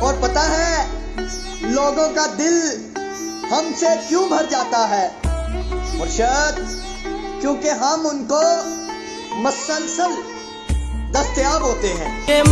اور پتا ہے، لوگوں کا دل ہم سے کیوں بھر جاتا ہے؟ مرشد، کیونکہ ہم ان کو مسلسل دستیاب ہوتے ہیں۔